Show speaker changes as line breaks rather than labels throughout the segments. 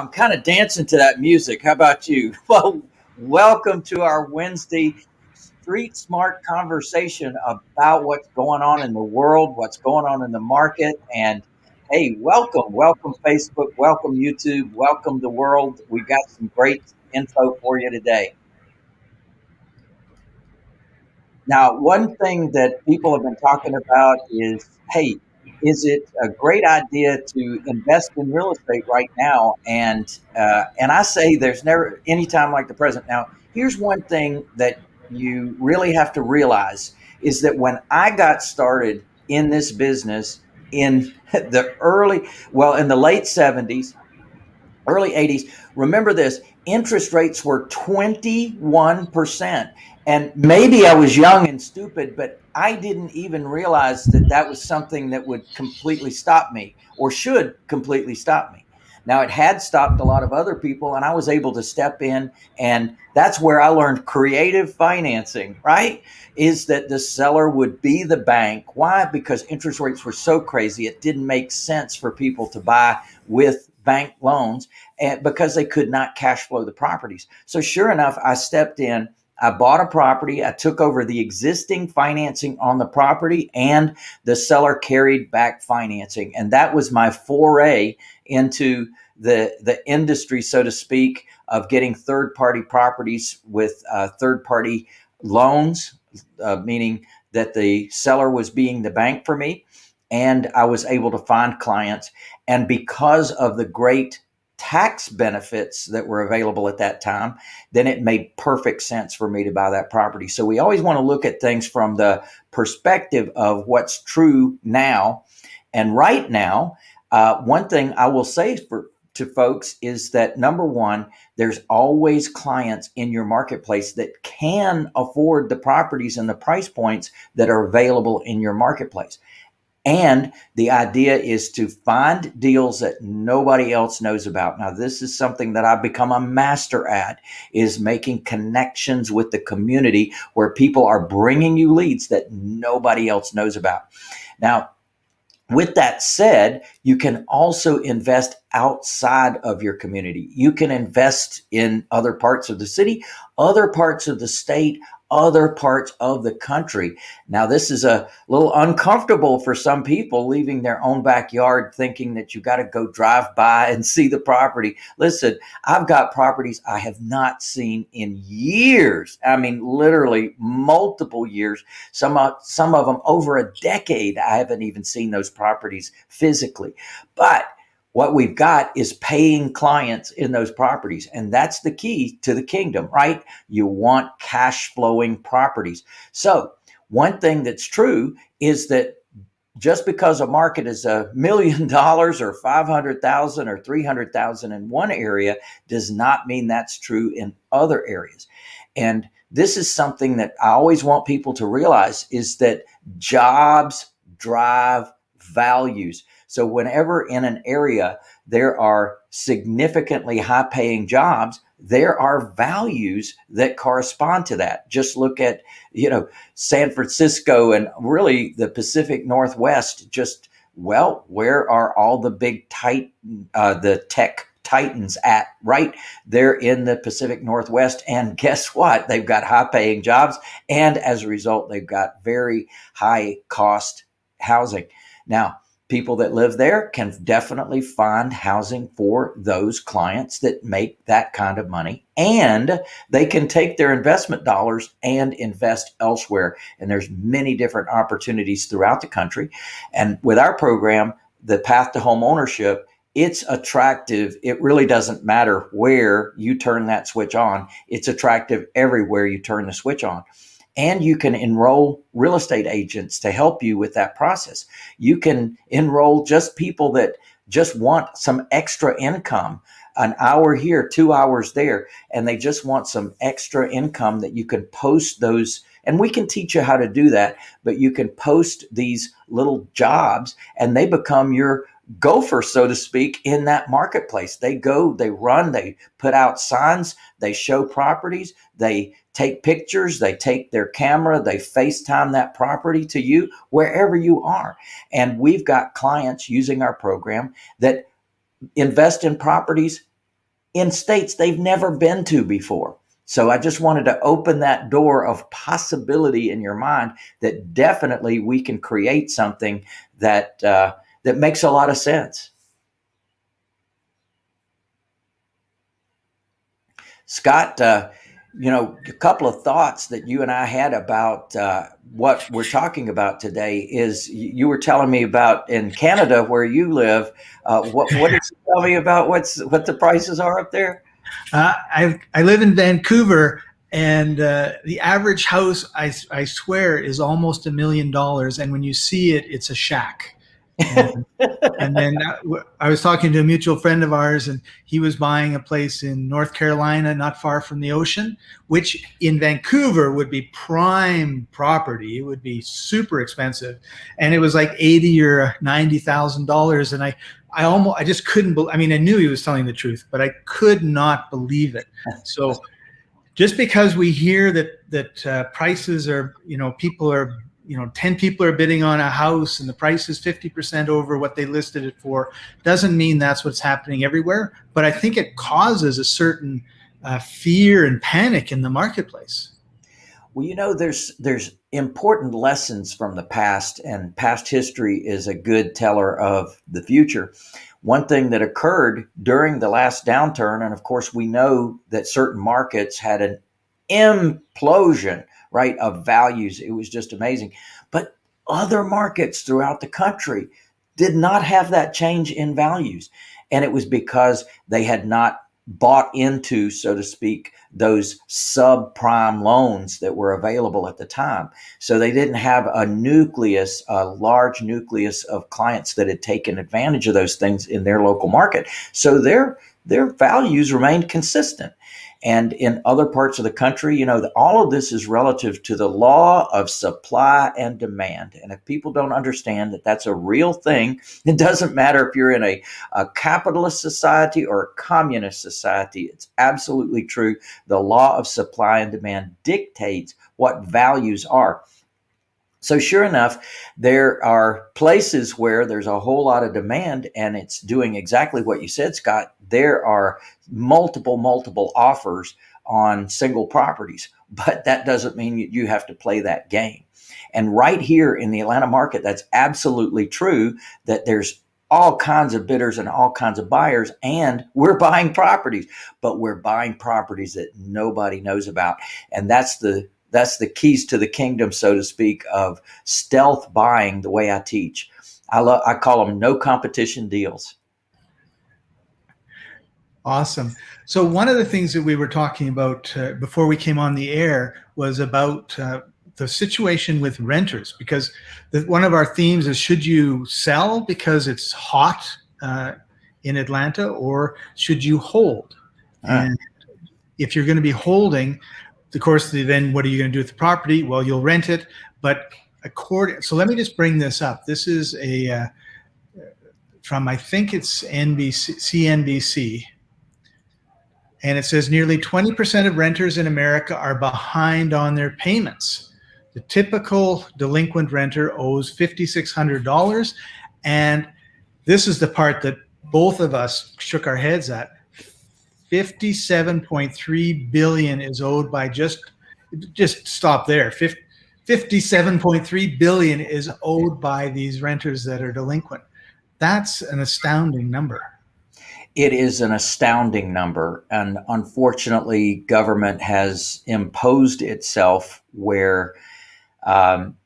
I'm kind of dancing to that music. How about you? Well, welcome to our Wednesday street smart conversation about what's going on in the world, what's going on in the market. And hey, welcome, welcome Facebook, welcome YouTube, welcome the world. We've got some great info for you today. Now, one thing that people have been talking about is hey, is it a great idea to invest in real estate right now? And uh, and I say there's never any time like the present. Now, here's one thing that you really have to realize is that when I got started in this business in the early, well, in the late 70s, early 80s, remember this interest rates were 21%. And maybe I was young and stupid, but I didn't even realize that that was something that would completely stop me or should completely stop me. Now, it had stopped a lot of other people, and I was able to step in. And that's where I learned creative financing, right? Is that the seller would be the bank. Why? Because interest rates were so crazy, it didn't make sense for people to buy with bank loans and because they could not cash flow the properties. So, sure enough, I stepped in I bought a property. I took over the existing financing on the property and the seller carried back financing. And that was my foray into the, the industry, so to speak, of getting third party properties with uh, third party loans, uh, meaning that the seller was being the bank for me. And I was able to find clients. And because of the great tax benefits that were available at that time, then it made perfect sense for me to buy that property. So we always want to look at things from the perspective of what's true now. And right now, uh, one thing I will say for to folks is that number one, there's always clients in your marketplace that can afford the properties and the price points that are available in your marketplace. And the idea is to find deals that nobody else knows about. Now, this is something that I've become a master at is making connections with the community where people are bringing you leads that nobody else knows about. Now, with that said, you can also invest outside of your community. You can invest in other parts of the city, other parts of the state, other parts of the country. Now, this is a little uncomfortable for some people leaving their own backyard thinking that you got to go drive by and see the property. Listen, I've got properties I have not seen in years. I mean, literally multiple years. Some, of, some of them over a decade. I haven't even seen those properties physically. But what we've got is paying clients in those properties. And that's the key to the kingdom, right? You want cash flowing properties. So, one thing that's true is that just because a market is a million dollars or 500,000 or 300,000 in one area does not mean that's true in other areas. And this is something that I always want people to realize is that jobs drive values. So whenever in an area there are significantly high paying jobs, there are values that correspond to that. Just look at, you know, San Francisco and really the Pacific Northwest, just, well, where are all the big tight, uh, the tech titans at right They're in the Pacific Northwest. And guess what? They've got high paying jobs. And as a result, they've got very high cost housing. Now, people that live there can definitely find housing for those clients that make that kind of money. And they can take their investment dollars and invest elsewhere. And there's many different opportunities throughout the country. And with our program the path to home ownership it's attractive. It really doesn't matter where you turn that switch on. It's attractive everywhere you turn the switch on and you can enroll real estate agents to help you with that process. You can enroll just people that just want some extra income, an hour here, two hours there, and they just want some extra income that you can post those. And we can teach you how to do that, but you can post these little jobs and they become your gopher, so to speak, in that marketplace. They go, they run, they put out signs, they show properties, they take pictures, they take their camera, they FaceTime that property to you wherever you are. And we've got clients using our program that invest in properties in states they've never been to before. So I just wanted to open that door of possibility in your mind that definitely we can create something that uh, that makes a lot of sense. Scott, uh, you know, a couple of thoughts that you and I had about uh, what we're talking about today is you were telling me about in Canada where you live. Uh, what what did you tell me about what's what the prices are up there?
Uh, I I live in Vancouver, and uh, the average house, I I swear, is almost a million dollars. And when you see it, it's a shack. And, and then I was talking to a mutual friend of ours, and he was buying a place in North Carolina, not far from the ocean, which in Vancouver would be prime property. It would be super expensive, and it was like eighty or ninety thousand dollars. And I, I almost, I just couldn't. Be, I mean, I knew he was telling the truth, but I could not believe it. So, just because we hear that that uh, prices are, you know, people are you know 10 people are bidding on a house and the price is 50% over what they listed it for doesn't mean that's what's happening everywhere. But i think it causes a certain uh, fear and panic in the marketplace.
Well you know there's there's important lessons from the past and past history is a good teller of the future. One thing that occurred during the last downturn and of course we know that certain markets had an implosion right, of values. It was just amazing. But other markets throughout the country did not have that change in values. And it was because they had not bought into, so to speak, those subprime loans that were available at the time. So they didn't have a nucleus, a large nucleus of clients that had taken advantage of those things in their local market. So their their values remained consistent. And in other parts of the country, you know, all of this is relative to the law of supply and demand. And if people don't understand that that's a real thing, it doesn't matter if you're in a, a capitalist society or a communist society, it's absolutely true. The law of supply and demand dictates what values are. So, sure enough, there are places where there's a whole lot of demand and it's doing exactly what you said, Scott. There are multiple, multiple offers on single properties, but that doesn't mean you have to play that game. And right here in the Atlanta market, that's absolutely true that there's all kinds of bidders and all kinds of buyers, and we're buying properties, but we're buying properties that nobody knows about. And that's the that's the keys to the kingdom, so to speak, of stealth buying. The way I teach, I love I call them no competition deals.
Awesome. So one of the things that we were talking about uh, before we came on the air was about uh, the situation with renters, because the, one of our themes is should you sell because it's hot uh, in Atlanta, or should you hold? Ah. And if you're going to be holding, of course, then what are you going to do with the property? Well, you'll rent it, but according. So let me just bring this up. This is a uh, from I think it's NBC, CNBC, and it says nearly 20% of renters in America are behind on their payments. The typical delinquent renter owes $5,600, and this is the part that both of us shook our heads at 57.3 billion is owed by just just stop there. 57.3 billion is owed by these renters that are delinquent. That's an astounding number.
It is an astounding number and unfortunately government has imposed itself where um,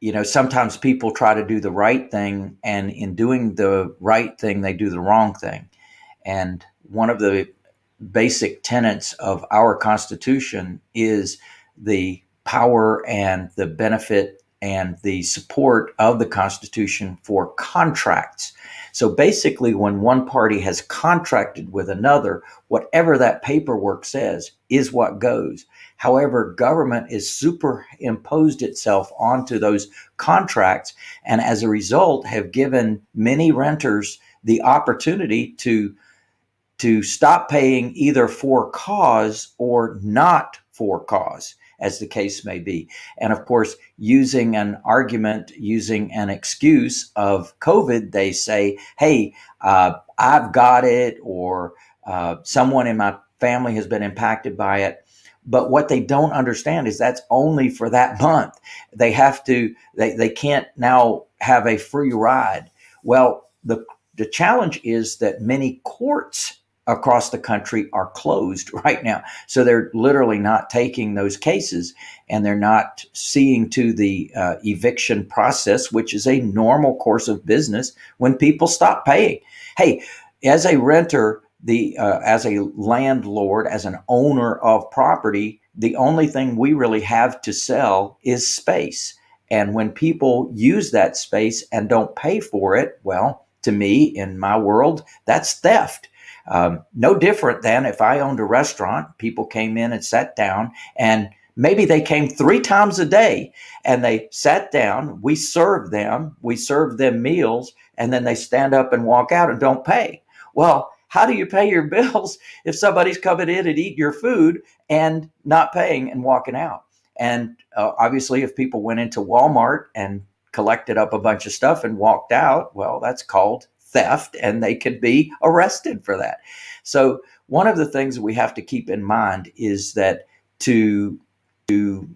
you know sometimes people try to do the right thing and in doing the right thing they do the wrong thing and one of the basic tenets of our Constitution is the power and the benefit and the support of the Constitution for contracts. So basically, when one party has contracted with another, whatever that paperwork says is what goes. However, government is superimposed itself onto those contracts, and as a result, have given many renters the opportunity to to stop paying either for cause or not for cause, as the case may be. And of course, using an argument, using an excuse of COVID, they say, hey, uh, I've got it, or Uh, someone in my family has been impacted by it. But what they don't understand is that's only for that month. They have to, they, they can't now have a free ride. Well, the, the challenge is that many courts across the country are closed right now. So they're literally not taking those cases and they're not seeing to the uh, eviction process, which is a normal course of business when people stop paying. Hey, as a renter, the uh, as a landlord, as an owner of property, the only thing we really have to sell is space. And when people use that space and don't pay for it, well, to me, in my world, that's theft. Um, no different than if I owned a restaurant, people came in and sat down and maybe they came three times a day and they sat down, we served them, we served them meals, and then they stand up and walk out and don't pay. Well, how do you pay your bills if somebody's coming in and eating your food and not paying and walking out? And uh, obviously, if people went into Walmart and collected up a bunch of stuff and walked out, well, that's called theft and they could be arrested for that. So, one of the things we have to keep in mind is that to, to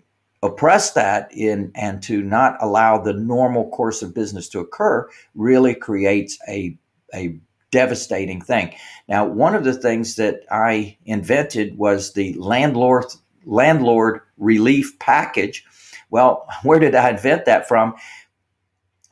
oppress that in and to not allow the normal course of business to occur really creates a, a devastating thing. Now, one of the things that I invented was the landlord landlord relief package. Well, where did I invent that from?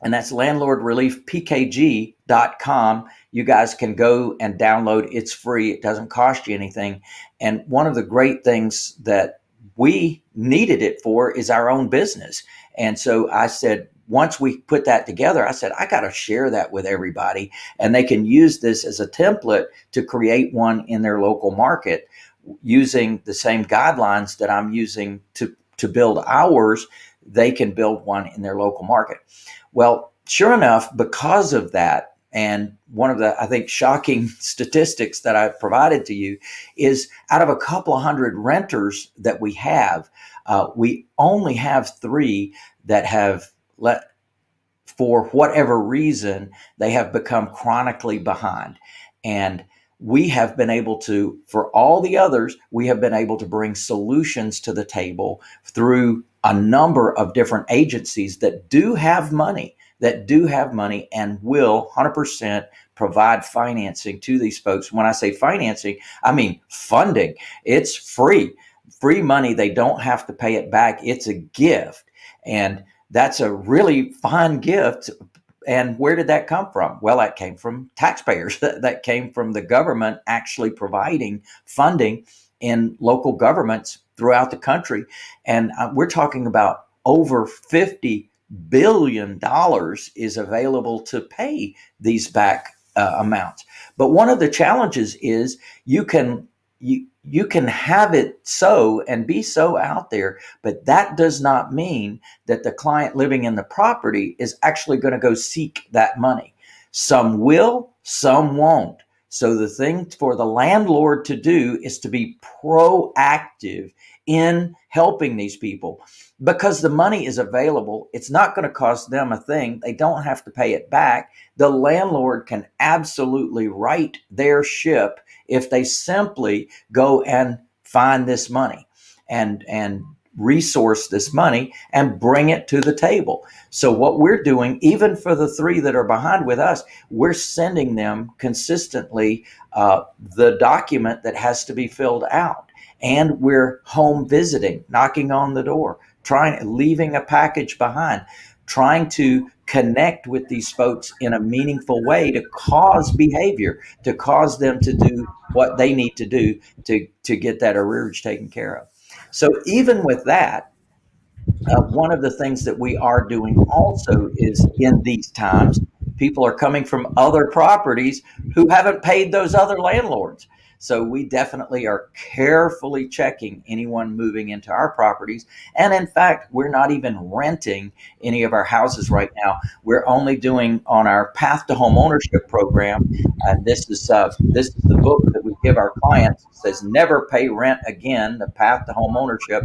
And that's landlordreliefpkg.com. You guys can go and download. It's free. It doesn't cost you anything. And one of the great things that we needed it for is our own business. And so I said, once we put that together, I said, I got to share that with everybody. And they can use this as a template to create one in their local market using the same guidelines that I'm using to, to build ours. They can build one in their local market. Well, sure enough, because of that, and one of the, I think, shocking statistics that I've provided to you is out of a couple of hundred renters that we have, uh, we only have three that have let for whatever reason they have become chronically behind. And we have been able to for all the others we have been able to bring solutions to the table through a number of different agencies that do have money that do have money and will 100% provide financing to these folks when i say financing i mean funding it's free free money they don't have to pay it back it's a gift and that's a really fine gift. And where did that come from? Well, that came from taxpayers. that came from the government actually providing funding in local governments throughout the country. And uh, we're talking about over 50 billion dollars is available to pay these back uh, amounts. But one of the challenges is you can you you can have it so and be so out there, but that does not mean that the client living in the property is actually going to go seek that money. Some will, some won't. So the thing for the landlord to do is to be proactive in helping these people because the money is available. It's not going to cost them a thing. They don't have to pay it back. The landlord can absolutely right their ship if they simply go and find this money and and resource this money and bring it to the table. So what we're doing, even for the three that are behind with us, we're sending them consistently uh, the document that has to be filled out, and we're home visiting, knocking on the door, trying, leaving a package behind, trying to connect with these folks in a meaningful way to cause behavior, to cause them to do what they need to do to, to get that arrearage taken care of. So even with that, uh, one of the things that we are doing also is in these times, people are coming from other properties who haven't paid those other landlords. So we definitely are carefully checking anyone moving into our properties. And in fact, we're not even renting any of our houses right now. We're only doing on our Path to Home Ownership program. And this is uh, this is the book that we give our clients. It says never pay rent again. The Path to Home Ownership.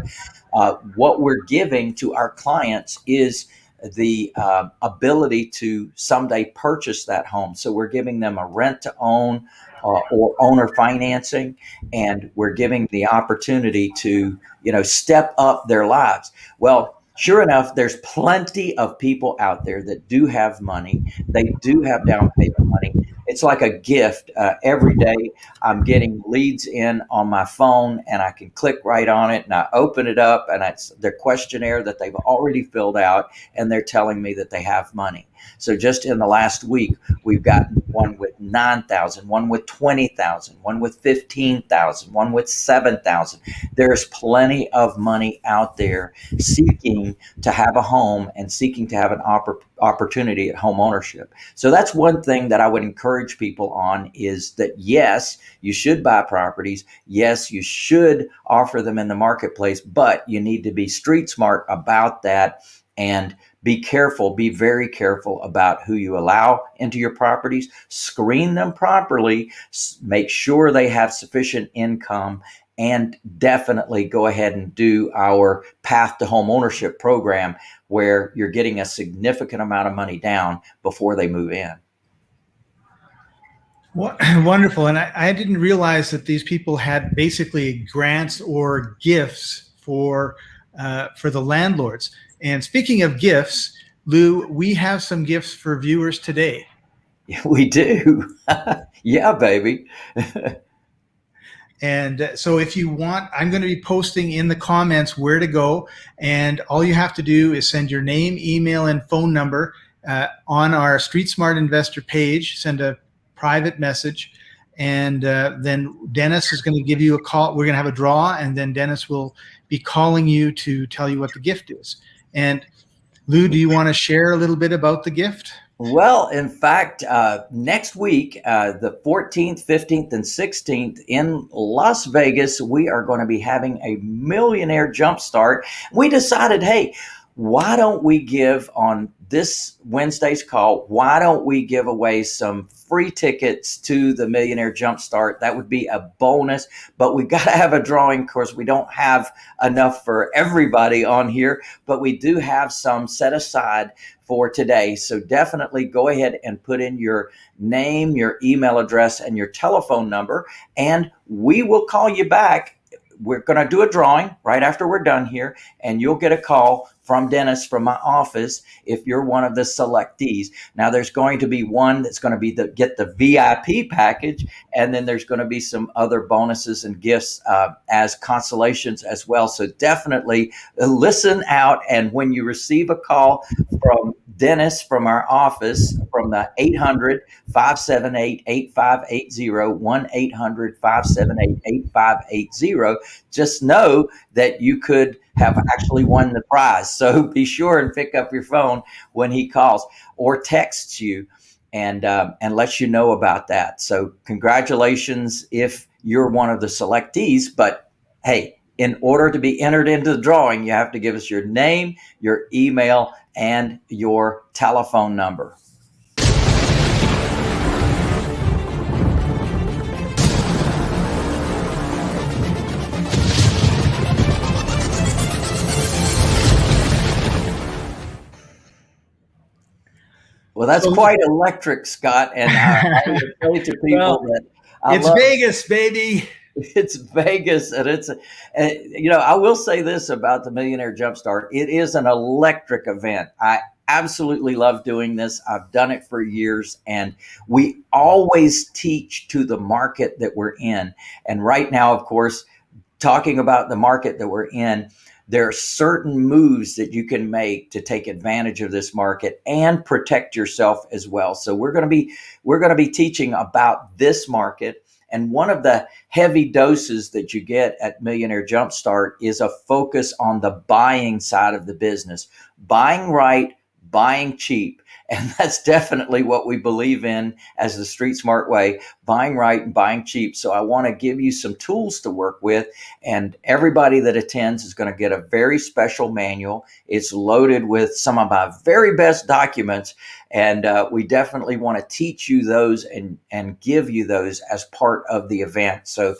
Uh, what we're giving to our clients is the uh, ability to someday purchase that home. So we're giving them a rent to own uh, or owner financing, and we're giving the opportunity to you know step up their lives. Well, sure enough, there's plenty of people out there that do have money. They do have down payment money. It's like a gift. Uh, every day, I'm getting leads in on my phone, and I can click right on it, and I open it up, and it's their questionnaire that they've already filled out, and they're telling me that they have money. So just in the last week, we've gotten one with 9,000, one with 20,000, one with 15,000, one with 7,000. There's plenty of money out there seeking to have a home and seeking to have an oppor- opportunity at home ownership. So that's one thing that I would encourage people on is that yes, you should buy properties. Yes, you should offer them in the marketplace, but you need to be street smart about that and be careful, be very careful about who you allow into your properties. Screen them properly, make sure they have sufficient income, and definitely go ahead and do our path to home ownership program where you're getting a significant amount of money down before they move in.
Wonderful. And I, I didn't realize that these people had basically grants or gifts for uh, for the landlords. And speaking of gifts, Lou, we have some gifts for viewers today.
Yeah, we do. yeah, baby.
and uh, so if you want, I'm going to be posting in the comments where to go. And all you have to do is send your name, email, and phone number uh, on our Street Smart Investor page. Send a private message. And uh, then Dennis is going to give you a call. We're going to have a draw, and then Dennis will be calling you to tell you what the gift is. And Lou, do you want to share a little bit about the gift?
Well, in fact, uh, next week, uh, the 14th, 15th, and 16th in Las Vegas, we are going to be having a millionaire jumpstart. We decided, hey, why don't we give on this Wednesday's call? Why don't we give away some free tickets to the Millionaire Jumpstart? That would be a bonus, but we've got to have a drawing. Of course, we don't have enough for everybody on here, but we do have some set aside for today. So definitely go ahead and put in your name, your email address, and your telephone number, and we will call you back we're going to do a drawing right after we're done here, and you'll get a call from Dennis from my office if you're one of the selectees. Now there's going to be one that's going to be the get the VIP package, and then there's going to be some other bonuses and gifts uh, as consolations as well. So definitely listen out, and when you receive a call from Dennis from our office from the 800 578 8580, 1 800 578 8580, just know that you could have actually won the prize. So be sure and pick up your phone when he calls or texts you and um, and lets you know about that. So congratulations if you're one of the selectees. But hey, in order to be entered into the drawing, you have to give us your name, your email, and your telephone number. Well, that's quite electric, Scott. And uh, I, I to people well, that
I it's love, Vegas, baby.
It's Vegas, and it's, and, you know, I will say this about the Millionaire Jumpstart: it is an electric event. I absolutely love doing this. I've done it for years, and we always teach to the market that we're in. And right now, of course, talking about the market that we're in there are certain moves that you can make to take advantage of this market and protect yourself as well. So we're going to be we're going to be teaching about this market and one of the heavy doses that you get at Millionaire Jumpstart is a focus on the buying side of the business. Buying right, buying cheap. And that's definitely what we believe in as the street smart way buying right and buying cheap. So I want to give you some tools to work with. And everybody that attends is going to get a very special manual. It's loaded with some of my very best documents. And uh, we definitely want to teach you those and, and give you those as part of the event. So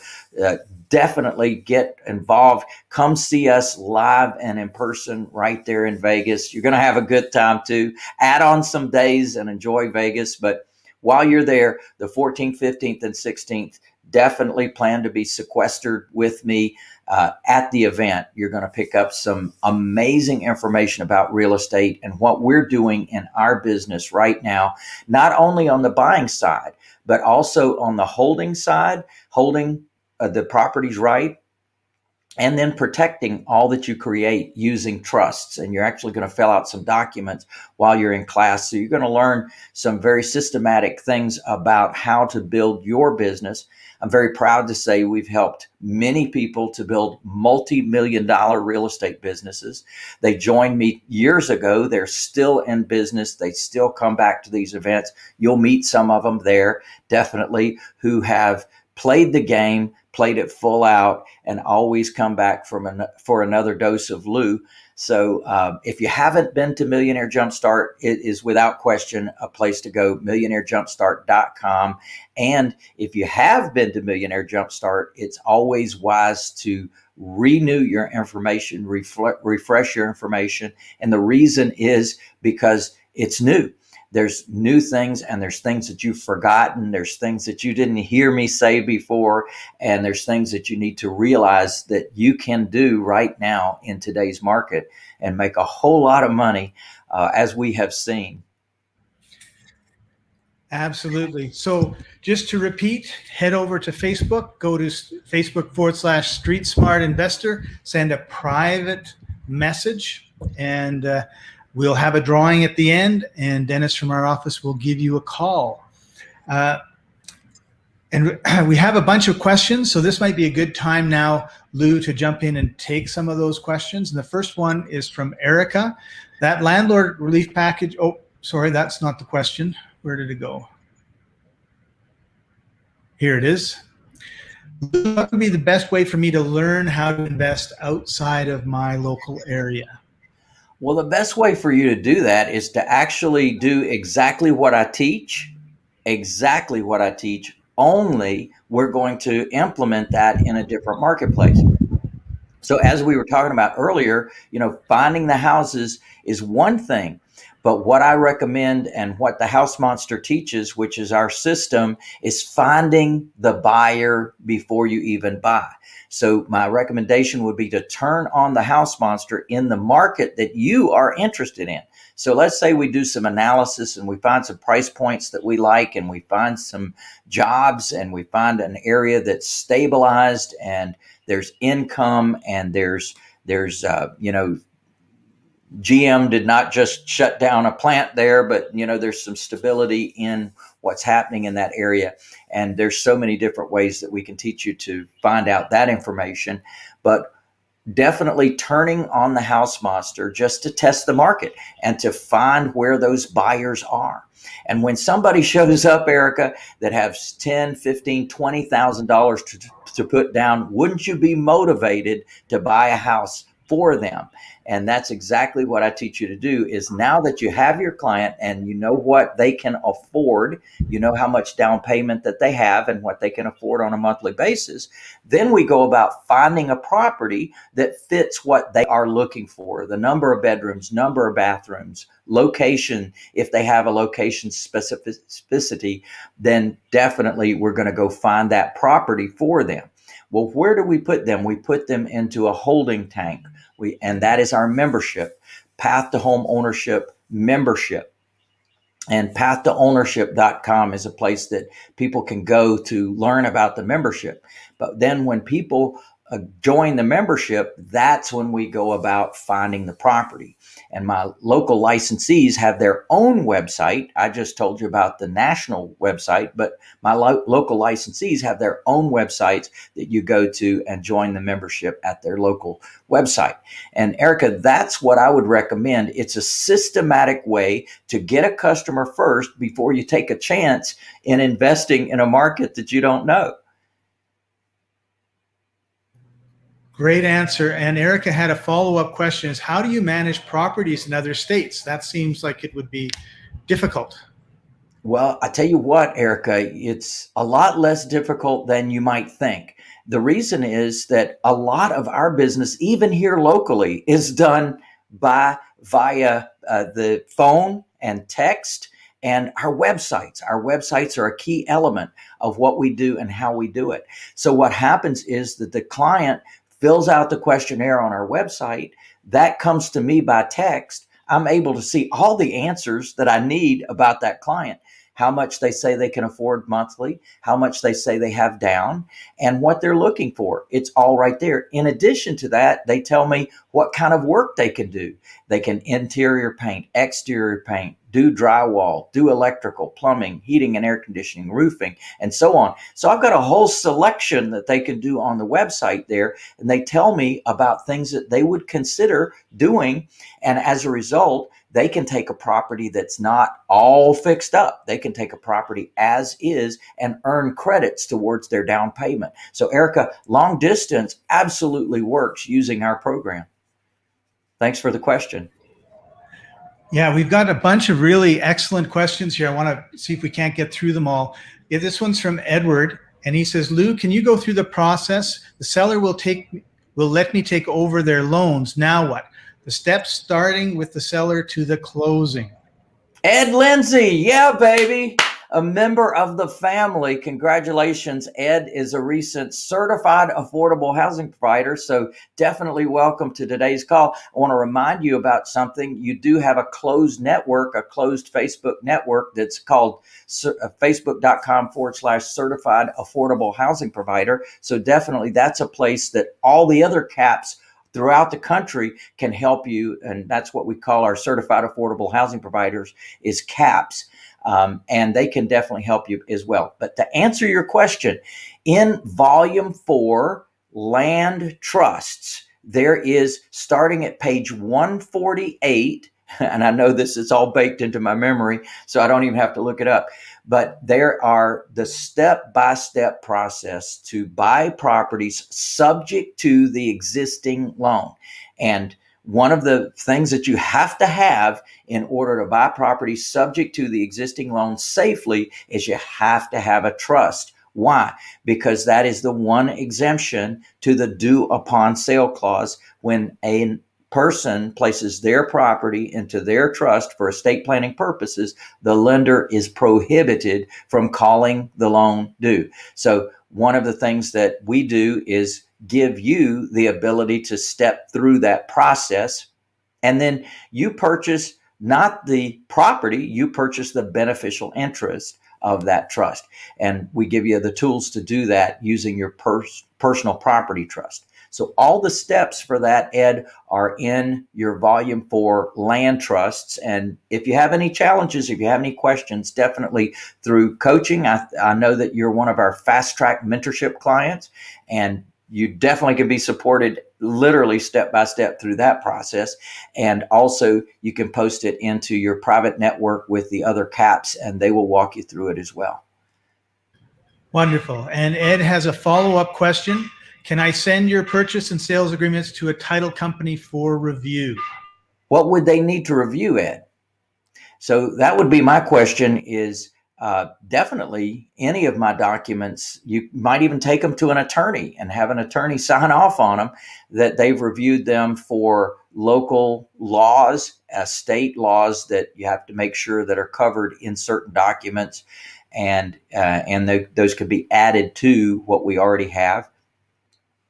uh, definitely get involved. Come see us live and in person right there in Vegas. You're going to have a good time too. Add on some days and enjoy Vegas. But while you're there, the 14th, 15th, and 16th, definitely plan to be sequestered with me uh, at the event. You're going to pick up some amazing information about real estate and what we're doing in our business right now, not only on the buying side, but also on the holding side, holding uh, the properties right and then protecting all that you create using trusts. And you're actually going to fill out some documents while you're in class. So you're going to learn some very systematic things about how to build your business. I'm very proud to say we've helped many people to build multi million dollar real estate businesses. They joined me years ago. They're still in business. They still come back to these events. You'll meet some of them there, definitely, who have played the game played it full out, and always come back from an, for another dose of Lou. So uh, if you haven't been to Millionaire Jumpstart, it is without question a place to go, millionairejumpstart.com. And if you have been to Millionaire Jumpstart, it's always wise to renew your information, refresh your information. And the reason is because it's new there's new things and there's things that you've forgotten. There's things that you didn't hear me say before. And there's things that you need to realize that you can do right now in today's market and make a whole lot of money, uh, as we have seen.
Absolutely. So just to repeat, head over to Facebook, go to Facebook forward slash Street Smart Investor, send a private message, and uh, We'll have a drawing at the end, and Dennis from our office will give you a call. Uh, and we have a bunch of questions, so this might be a good time now, Lou, to jump in and take some of those questions. And the first one is from Erica. That landlord relief package, oh, sorry, that's not the question. Where did it go? Here it is. What would be the best way for me to learn how to invest outside of my local area?
Well, the best way for you to do that is to actually do exactly what I teach, exactly what I teach, only we're going to implement that in a different marketplace. So as we were talking about earlier, you know, finding the houses is one thing, but what I recommend and what the House Monster teaches, which is our system, is finding the buyer before you even buy. So my recommendation would be to turn on the House Monster in the market that you are interested in. So let's say we do some analysis and we find some price points that we like and we find some jobs and we find an area that's stabilized and there's income and there's there's uh, you know GM did not just shut down a plant there, but you know there's some stability in what's happening in that area, and there's so many different ways that we can teach you to find out that information. But definitely turning on the house monster just to test the market and to find where those buyers are. And when somebody shows up, Erica, that has 10, 15, $20,000 to, to put down, wouldn't you be motivated to buy a house for them? And that's exactly what I teach you to do is now that you have your client and you know what they can afford, you know how much down payment that they have and what they can afford on a monthly basis, then we go about finding a property that fits what they are looking for, the number of bedrooms, number of bathrooms, location, if they have a location specificity, then definitely we're going to go find that property for them. Well, where do we put them? We put them into a holding tank we, and that is our membership, Path to Home Ownership membership. And path2ownership.com is a place that people can go to learn about the membership. But then when people uh, join the membership, that's when we go about finding the property. And my local licensees have their own website. I just told you about the national website, but my lo- local licensees have their own websites that you go to and join the membership at their local website. And Erica, that's what I would recommend. It's a systematic way to get a customer first before you take a chance in investing in a market that you don't know.
Great answer. And Erica had a follow-up question is how do you manage properties in other states? That seems like it would be difficult.
Well, I tell you what, Erica, it's a lot less difficult than you might think. The reason is that a lot of our business, even here locally, is done by via uh, the phone and text and our websites. Our websites are a key element of what we do and how we do it. So what happens is that the client fills out the questionnaire on our website. That comes to me by text. I'm able to see all the answers that I need about that client how much they say they can afford monthly, how much they say they have down, and what they're looking for. It's all right there. In addition to that, they tell me what kind of work they can do. They can interior paint, exterior paint, do drywall, do electrical, plumbing, heating and air conditioning, roofing, and so on. So I've got a whole selection that they can do on the website there. And they tell me about things that they would consider doing. And as a result, they can take a property that's not all fixed up. They can take a property as is and earn credits towards their down payment. So, Erica, long distance absolutely works using our program. Thanks for the question.
Yeah, we've got a bunch of really excellent questions here. I want to see if we can't get through them all. Yeah, this one's from Edward, and he says, "Lou, can you go through the process? The seller will take will let me take over their loans. Now what? the steps starting with the seller to the closing.
Ed Lindsay, yeah, baby. A member of the family. Congratulations. Ed is a recent certified affordable housing provider. So definitely welcome to today's call. I want to remind you about something. You do have a closed network, a closed Facebook network that's called uh, facebook.com forward slash certified affordable housing provider. So definitely that's a place that all the other caps throughout the country can help you. And that's what we call our certified affordable housing providers is CAPS. Um, and they can definitely help you as well. But to answer your question, in volume four, land trusts, there is starting at page 148 and I know this is all baked into my memory, so I don't even have to look it up. But there are the step by step process to buy properties subject to the existing loan. And one of the things that you have to have in order to buy property subject to the existing loan safely is you have to have a trust. Why? Because that is the one exemption to the due upon sale clause when a person places their property into their trust for estate planning purposes, the lender is prohibited from calling the loan due. So, one of the things that we do is give you the ability to step through that process. And then you purchase not the property, you purchase the beneficial interest of that trust. And we give you the tools to do that using your pers- personal property trust. So all the steps for that, Ed, are in your volume four land trusts. And if you have any challenges, if you have any questions, definitely through coaching. I, I know that you're one of our fast track mentorship clients and you definitely can be supported literally step by step through that process. And also, you can post it into your private network with the other caps, and they will walk you through it as well.
Wonderful. And Ed has a follow up question. Can I send your purchase and sales agreements to a title company for review?
What would they need to review, Ed? So that would be my question is uh, definitely any of my documents, you might even take them to an attorney and have an attorney sign off on them that they've reviewed them for local laws, uh, state laws that you have to make sure that are covered in certain documents. And, uh, and those could be added to what we already have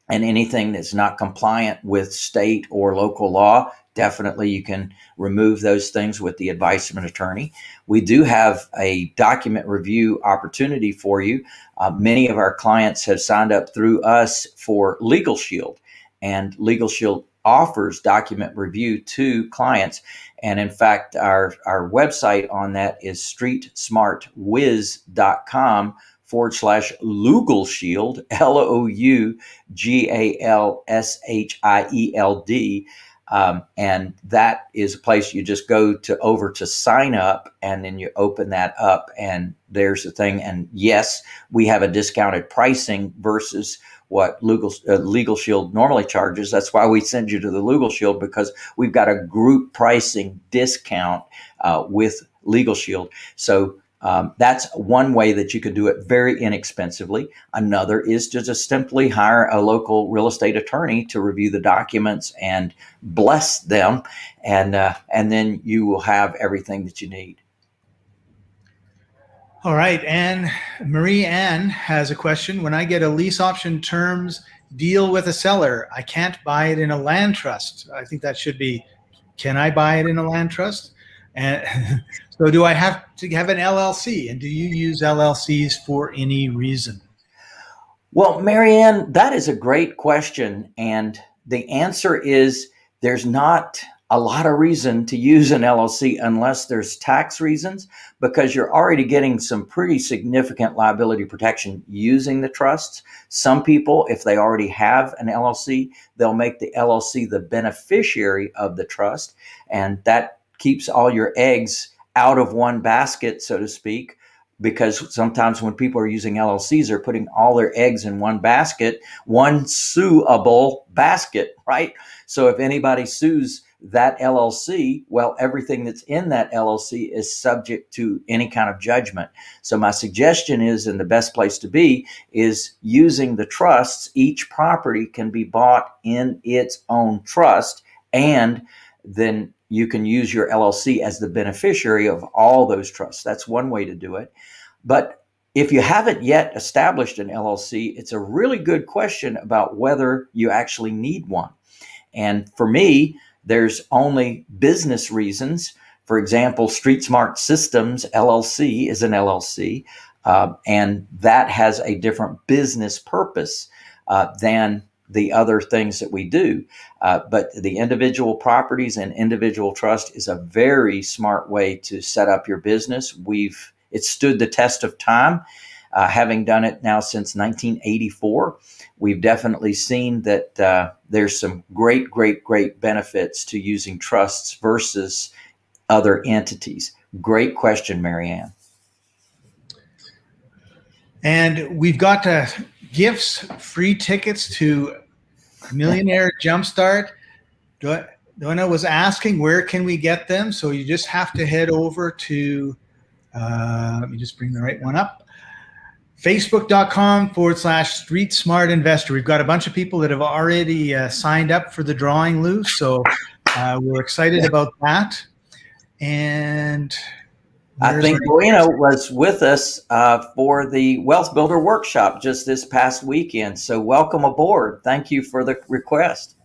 and anything that's not compliant with state or local law, definitely you can remove those things with the advice of an attorney. We do have a document review opportunity for you. Uh, many of our clients have signed up through us for Legal Shield, and Legal Shield offers document review to clients. And in fact, our, our website on that is streetsmartwiz.com forward slash Lougal Shield, L O U G A L S H I E L D. Um, and that is a place you just go to over to sign up and then you open that up and there's the thing. And yes, we have a discounted pricing versus what legal, uh, legal shield normally charges. That's why we send you to the legal shield because we've got a group pricing discount uh, with legal shield. So um, that's one way that you could do it very inexpensively. Another is to just simply hire a local real estate attorney to review the documents and bless them, and uh, and then you will have everything that you need.
All right, Anne Marie Ann has a question. When I get a lease option terms deal with a seller, I can't buy it in a land trust. I think that should be, can I buy it in a land trust? And so do I have to have an LLC? And do you use LLCs for any reason?
Well, Marianne, that is a great question. And the answer is there's not a lot of reason to use an LLC unless there's tax reasons, because you're already getting some pretty significant liability protection using the trusts. Some people, if they already have an LLC, they'll make the LLC the beneficiary of the trust, and that keeps all your eggs out of one basket, so to speak. Because sometimes when people are using LLCs, they're putting all their eggs in one basket, one suable basket, right? So if anybody sues that LLC, well, everything that's in that LLC is subject to any kind of judgment. So my suggestion is, and the best place to be is using the trusts. Each property can be bought in its own trust, and then you can use your LLC as the beneficiary of all those trusts. That's one way to do it. But if you haven't yet established an LLC, it's a really good question about whether you actually need one. And for me, there's only business reasons. For example, Street Smart Systems LLC is an LLC, uh, and that has a different business purpose uh, than the other things that we do. Uh, but the individual properties and individual trust is a very smart way to set up your business. We've it stood the test of time, uh, having done it now since 1984 we've definitely seen that uh, there's some great, great, great benefits to using trusts versus other entities. Great question, Marianne.
And we've got uh, gifts, free tickets to Millionaire Jumpstart. Donna was asking where can we get them? So you just have to head over to, uh, let me just bring the right one up facebook.com forward slash street smart investor. We've got a bunch of people that have already uh, signed up for the drawing, Lou. So uh, we're excited about that. And
I think Bueno was with us uh, for the Wealth Builder Workshop just this past weekend. So welcome aboard. Thank you for the request.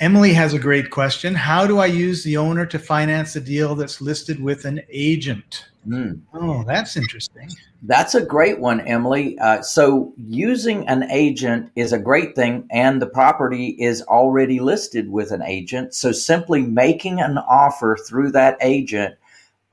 Emily has a great question. How do I use the owner to finance a deal that's listed with an agent? Mm. Oh, that's interesting.
That's a great one, Emily. Uh, so, using an agent is a great thing, and the property is already listed with an agent. So, simply making an offer through that agent,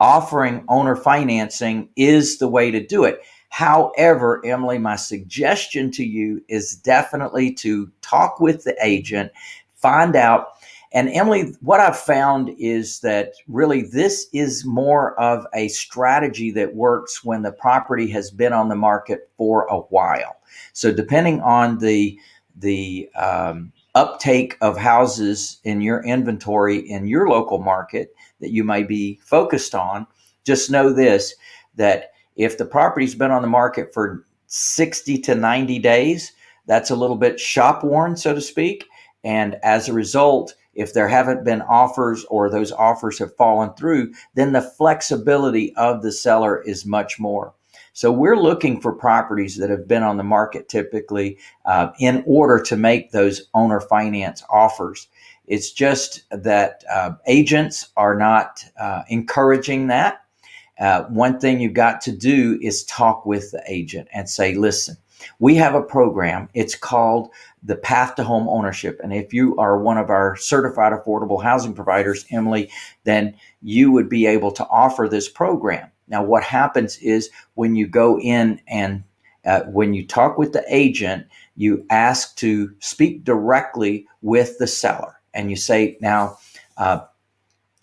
offering owner financing, is the way to do it. However, Emily, my suggestion to you is definitely to talk with the agent, find out and Emily, what I've found is that really this is more of a strategy that works when the property has been on the market for a while. So depending on the the um, uptake of houses in your inventory in your local market that you may be focused on, just know this that if the property's been on the market for 60 to 90 days, that's a little bit shop worn, so to speak. And as a result, if there haven't been offers or those offers have fallen through, then the flexibility of the seller is much more. So we're looking for properties that have been on the market typically uh, in order to make those owner finance offers. It's just that uh, agents are not uh, encouraging that. Uh, one thing you've got to do is talk with the agent and say, listen, we have a program. It's called the Path to Home Ownership. And if you are one of our certified affordable housing providers, Emily, then you would be able to offer this program. Now, what happens is when you go in and uh, when you talk with the agent, you ask to speak directly with the seller, and you say, "Now, uh,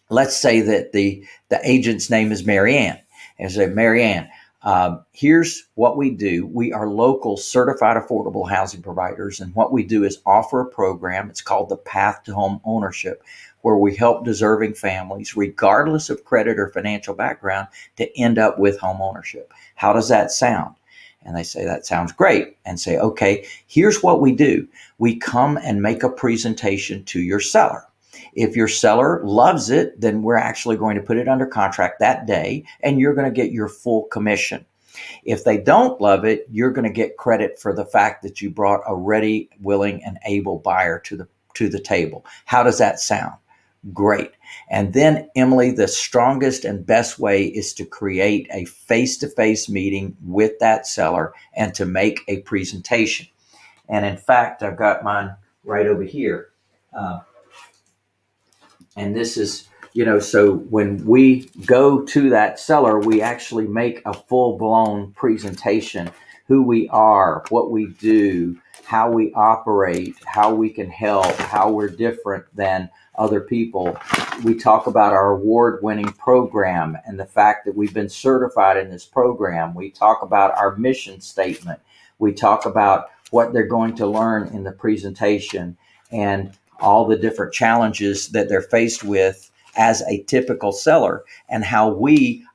let's say that the the agent's name is Marianne, and say, Marianne, um, here's what we do. We are local certified affordable housing providers. And what we do is offer a program. It's called the Path to Home Ownership, where we help deserving families, regardless of credit or financial background, to end up with home ownership. How does that sound? And they say, that sounds great. And say, okay, here's what we do. We come and make a presentation to your seller. If your seller loves it, then we're actually going to put it under contract that day and you're going to get your full commission. If they don't love it, you're going to get credit for the fact that you brought a ready, willing, and able buyer to the to the table. How does that sound? Great. And then, Emily, the strongest and best way is to create a face to face meeting with that seller and to make a presentation. And in fact, I've got mine right over here. Uh, and this is, you know, so when we go to that seller, we actually make a full blown presentation who we are, what we do, how we operate, how we can help, how we're different than other people. We talk about our award winning program and the fact that we've been certified in this program. We talk about our mission statement. We talk about what they're going to learn in the presentation and all the different challenges that they're faced with as a typical seller and how we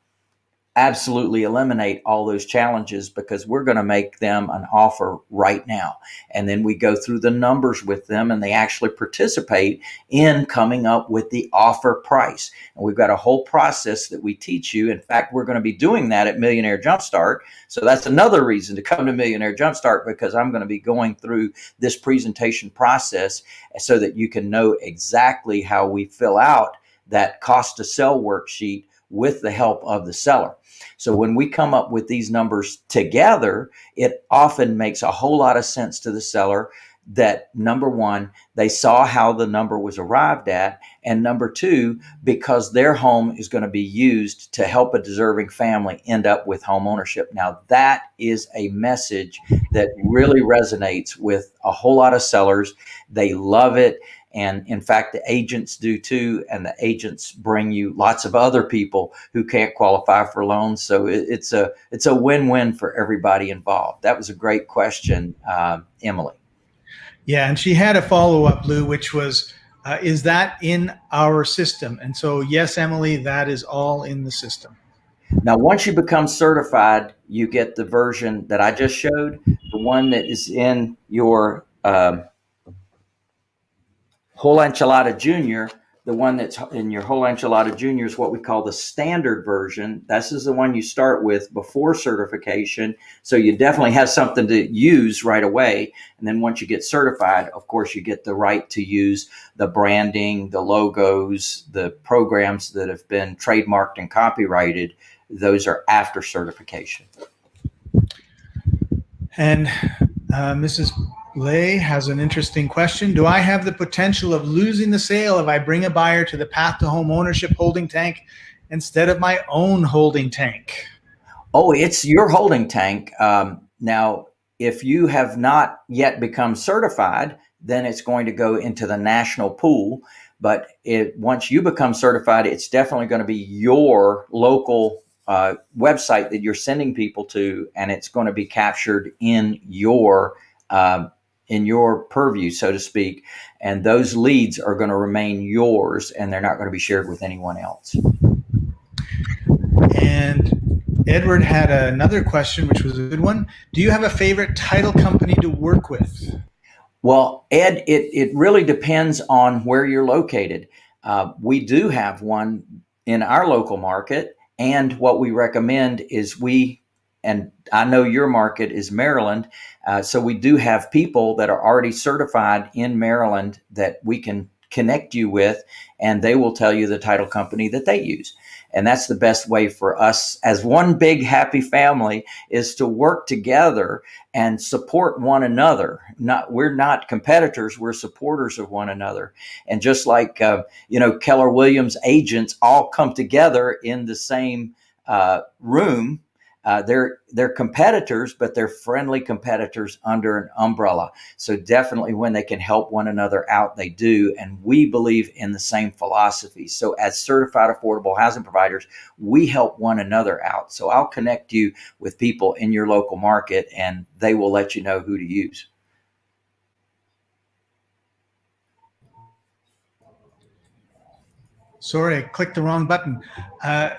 absolutely eliminate all those challenges because we're going to make them an offer right now. And then we go through the numbers with them and they actually participate in coming up with the offer price. And we've got a whole process that we teach you. In fact, we're going to be doing that at Millionaire Jumpstart. So that's another reason to come to Millionaire Jumpstart because I'm going to be going through this presentation process so that you can know exactly how we fill out that cost to sell worksheet with the help of the seller. So when we come up with these numbers together, it often makes a whole lot of sense to the seller that number one, they saw how the number was arrived at. And number two, because their home is going to be used to help a deserving family end up with home ownership. Now, that is a message that really resonates with a whole lot of sellers. They love it. And in fact, the agents do too. And the agents bring you lots of other people who can't qualify for loans. So it, it's a it's a win win for everybody involved. That was a great question, uh, Emily.
Yeah, and she had a follow up, Lou, which was, uh, is that in our system? And so, yes, Emily, that is all in the system.
Now, once you become certified, you get the version that I just showed, the one that is in your um, whole enchilada junior the one that's in your whole enchilada junior is what we call the standard version. This is the one you start with before certification so you definitely have something to use right away. And then once you get certified of course you get the right to use the branding the logos the programs that have been trademarked and copyrighted. Those are after certification.
And uh, mrs Lay has an interesting question. Do I have the potential of losing the sale if I bring a buyer to the path to home ownership holding tank instead of my own holding tank?
Oh, it's your holding tank. Um, now, if you have not yet become certified, then it's going to go into the national pool. But it, once you become certified, it's definitely going to be your local uh, website that you're sending people to, and it's going to be captured in your uh, in your purview, so to speak, and those leads are going to remain yours and they're not going to be shared with anyone else.
And Edward had another question, which was a good one. Do you have a favorite title company to work with?
Well, Ed, it, it really depends on where you're located. Uh, we do have one in our local market, and what we recommend is we and I know your market is Maryland. Uh, so we do have people that are already certified in Maryland that we can connect you with, and they will tell you the title company that they use. And that's the best way for us as one big happy family is to work together and support one another. Not we're not competitors; we're supporters of one another. And just like uh, you know, Keller Williams agents all come together in the same uh, room uh, they're they're competitors, but they're friendly competitors under an umbrella. So definitely, when they can help one another out, they do. And we believe in the same philosophy. So as certified affordable housing providers, we help one another out. So I'll connect you with people in your local market, and they will let you know who to use.
Sorry, I clicked the wrong button. Uh,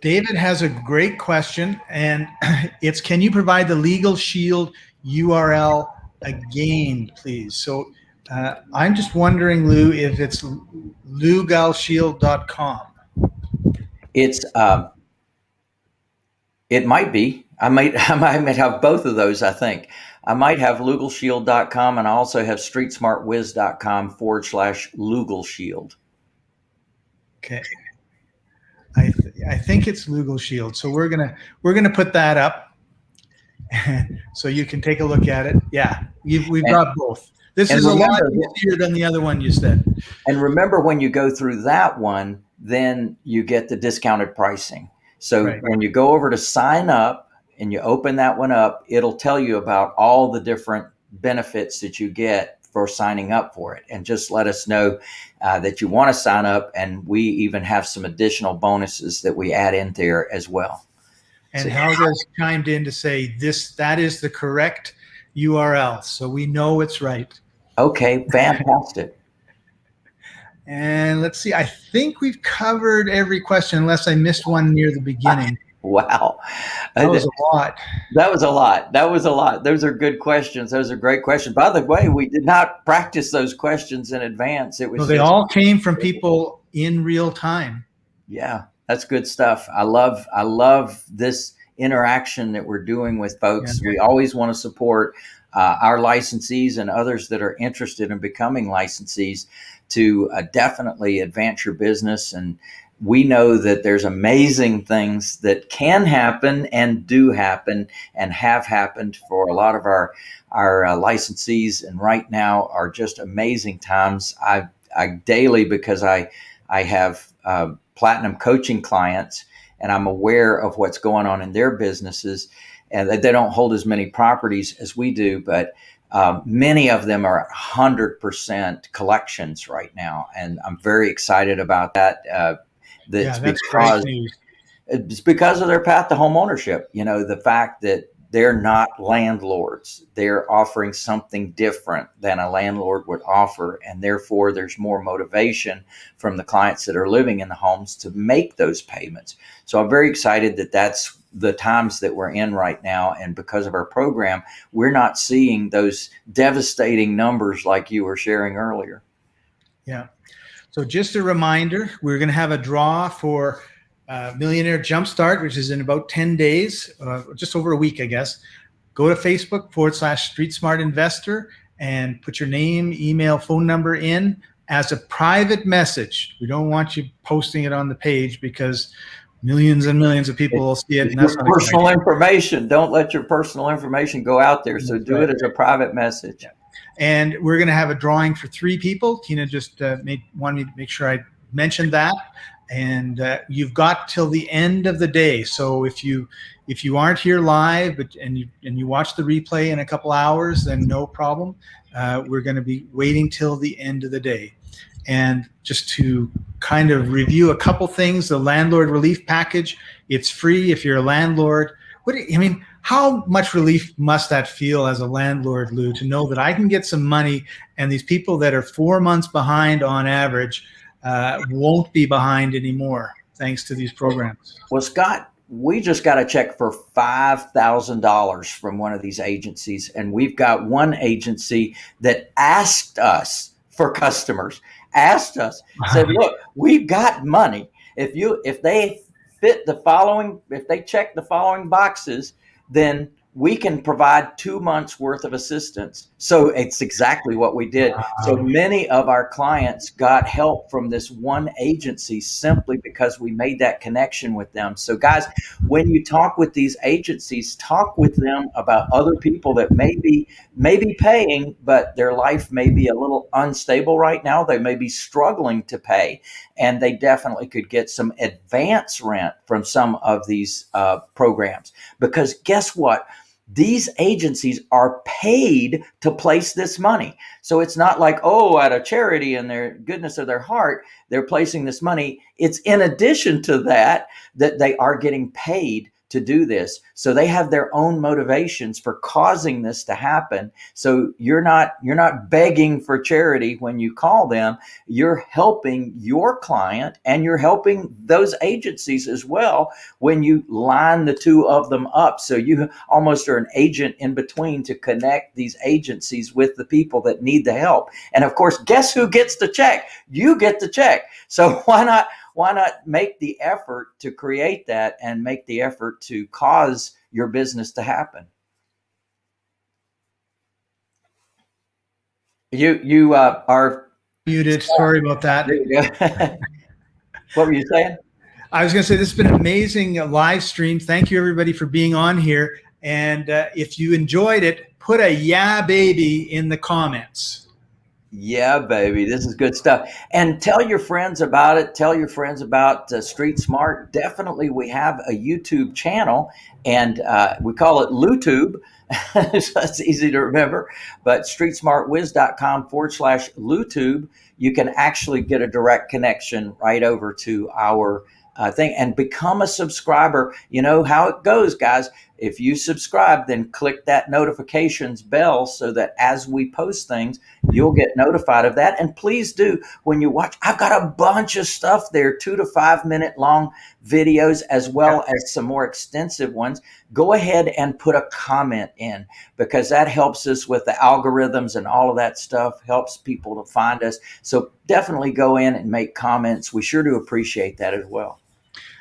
David has a great question, and it's can you provide the Legal Shield URL again, please? So Uh, I'm just wondering, Lou, if it's lougalshield.com.
It's um, it might be. I might I might have both of those. I think I might have lugalshield.com and I also have streetsmartwiz.com forward slash lugalshield.
Okay. I th- I think it's Lugal Shield. So we're gonna we're gonna put that up, so you can take a look at it. Yeah, You've, we've
And-
got both. This is a lot
remember-
easier than the other one you said.
And remember, when you go through that one, then you get the discounted pricing. So
Right.
when you go over to sign up and you open that one up, it'll tell you about all the different benefits that you get for signing up for it. And just let us know uh, that you want to sign up. And we even have some additional bonuses that we add in there as well.
And
So-
Helga's chimed in to say this that is the correct URL, so we know it's right.
Okay, fantastic.
And let's see, I think we've covered every question, unless I missed one near the beginning.
Wow.
That was a lot.
That was a lot. That was a lot. Those are good questions. Those are great questions. By the way, we did not practice those questions in advance. It was
they all came from people in real time.
yeah, that's good stuff. I love I love this interaction that we're doing with folks. We always want to support uh, our licensees and others that are interested in becoming licensees to uh, definitely advance your business and we know that there's amazing things that can happen and do happen and have happened for a lot of our our uh, licensees. And right now are just amazing times. I i daily because i i have uh, platinum coaching clients and i'm aware of what's going on in their businesses and they they don't hold as many properties as we do but um, many of them are 100% collections right now. And i'm very excited about that. Uh, that's
yeah, that's
because it's because of their path to home ownership. You know, the fact that they're not landlords, they're offering something different than a landlord would offer. And therefore, there's more motivation from the clients that are living in the homes to make those payments. So I'm very excited that that's the times that we're in right now. And because of our program, we're not seeing those devastating numbers like you were sharing earlier.
Yeah. So just a reminder, we're going to have a draw for uh, Millionaire Jumpstart, which is in about 10 days, uh, just over a week, I guess. Go to Facebook forward slash Street Smart Investor and put your name, email, phone number in as a private message. We don't want you posting it on the page because millions and millions of people will see it. And that's
your
not a good
personal information. Don't let your personal information go out there. So do it as a private message.
And we're going to have a drawing for three people. Tina just uh, made wanted me to make sure I mentioned that. And uh, you've got till the end of the day. So if you if you aren't here live, but and you and you watch the replay in a couple hours, then no problem. Uh, we're going to be waiting till the end of the day. And just to kind of review a couple things, the landlord relief package, it's free if you're a landlord. What do you- I mean, how much relief must that feel as a landlord, Lou, to know that I can get some money and these people that are four months behind on average uh, won't be behind anymore thanks to these programs?
Well, Scott, we just got a check for $5,000 from one of these agencies. And we've got one agency that asked us for customers, asked us, said, look, we've got money. If you, if they fit the following, if they check the following boxes, then we can provide two months worth of assistance. So it's exactly what we did. So many of our clients got help from this one agency simply because we made that connection with them. So, guys, when you talk with these agencies, talk with them about other people that may be, may be paying, but their life may be a little unstable right now. They may be struggling to pay, and they definitely could get some advance rent from some of these uh, programs. Because guess what? these agencies are paid to place this money. So it's not like, oh, out of charity and their goodness of their heart, they're placing this money. It's in addition to that, that they are getting paid to do this. So they have their own motivations for causing this to happen. So you're not you're not begging for charity when you call them. You're helping your client and you're helping those agencies as well when you line the two of them up. So you almost are an agent in between to connect these agencies with the people that need the help. And of course, guess who gets the check? You get the check. So why not why not make the effort to create that and make the effort to cause your business to happen? You you uh, are
muted. Sorry about that.
what were you saying?
I was going to say this has been an amazing live stream. Thank you everybody for being on here. And uh, if you enjoyed it, put a yeah baby in the comments.
Yeah, baby, this is good stuff. And tell your friends about it. Tell your friends about uh, Street Smart. Definitely, we have a YouTube channel, and uh, we call it LuTube. so it's easy to remember. But streetsmartwiz.com forward slash LuTube, you can actually get a direct connection right over to our uh, thing and become a subscriber. You know how it goes, guys. If you subscribe, then click that notifications bell so that as we post things, you'll get notified of that. And please do when you watch, I've got a bunch of stuff there, two to five minute long videos, as well as some more extensive ones. Go ahead and put a comment in because that helps us with the algorithms and all of that stuff, helps people to find us. So definitely go in and make comments. We sure do appreciate that as well.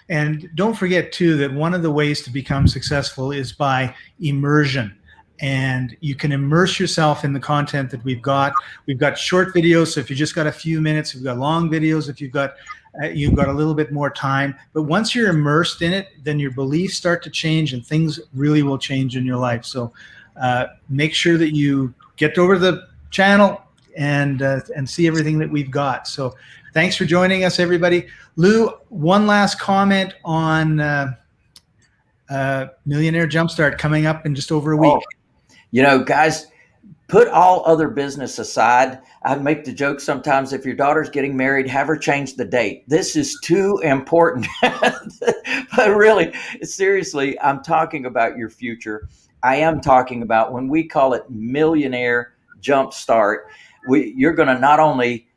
And don't forget too that one of the ways to become successful is by immersion. And you can immerse yourself in the content that we've got. We've got short videos, so if you just got a few minutes, we've got long videos. If you've got uh, you've got a little bit more time. But once you're immersed in it, then your beliefs start to change, and things really will change in your life. So uh, make sure that you get over the channel and uh, and see everything that we've got. So thanks for joining us, everybody. Lou, one last comment on uh, uh, Millionaire Jumpstart coming up in just over a week. Oh,
you know, guys, put all other business aside. I make the joke sometimes if your daughter's getting married, have her change the date. This is too important. but really, seriously, I'm talking about your future. I am talking about when we call it Millionaire Jumpstart, we, you're going to not only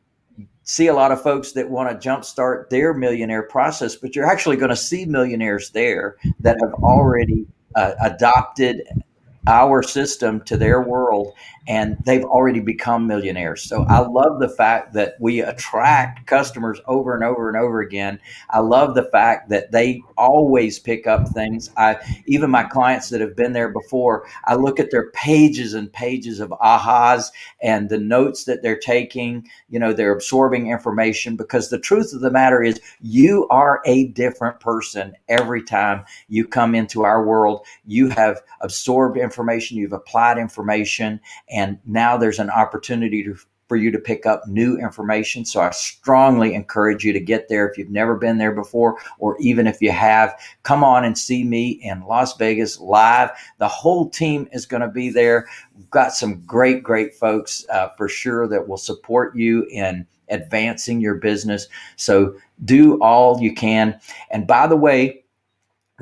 see a lot of folks that want to jumpstart their millionaire process, but you're actually going to see millionaires there that have already uh, adopted our system to their world and they've already become millionaires. So I love the fact that we attract customers over and over and over again. I love the fact that they always pick up things. I even my clients that have been there before, I look at their pages and pages of ahas and the notes that they're taking, you know, they're absorbing information because the truth of the matter is you are a different person every time you come into our world. You have absorbed information, you've applied information and now there's an opportunity to, for you to pick up new information. So I strongly encourage you to get there if you've never been there before, or even if you have, come on and see me in Las Vegas live. The whole team is going to be there. We've got some great, great folks uh, for sure that will support you in advancing your business. So do all you can. And by the way,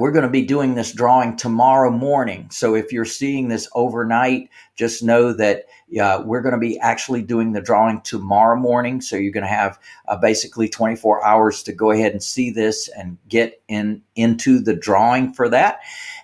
we're going to be doing this drawing tomorrow morning. So if you're seeing this overnight, just know that uh, we're going to be actually doing the drawing tomorrow morning. So you're going to have uh, basically 24 hours to go ahead and see this and get in into the drawing for that.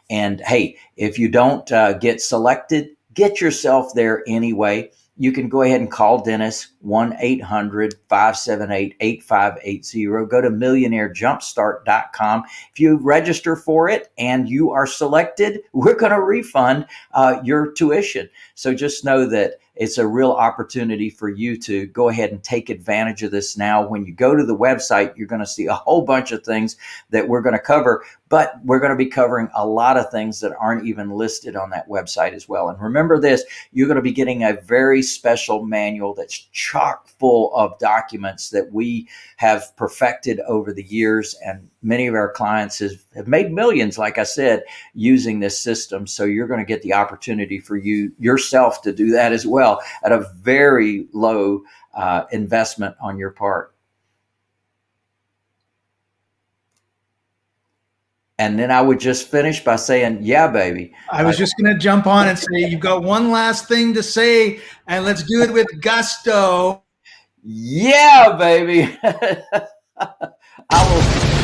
And hey, if you don't uh, get selected, get yourself there anyway you can go ahead and call Dennis 1 800 578 8580. Go to millionairejumpstart.com. If you register for it and you are selected, we're going to refund uh, your tuition. So just know that it's a real opportunity for you to go ahead and take advantage of this now. When you go to the website, you're going to see a whole bunch of things that we're going to cover, but we're going to be covering a lot of things that aren't even listed on that website as well. And remember this, you're going to be getting a very special manual that's chock full of documents that we have perfected over the years. And many of our clients has, have made millions, like I said, using this system. So you're going to get the opportunity for you yourself to do that as well at a very low uh, investment on your part. and then I would just finish by saying, "Yeah, baby."
I was just going to jump on and say, you've got one last thing to say, and let's do it with gusto.
Yeah, baby. I will.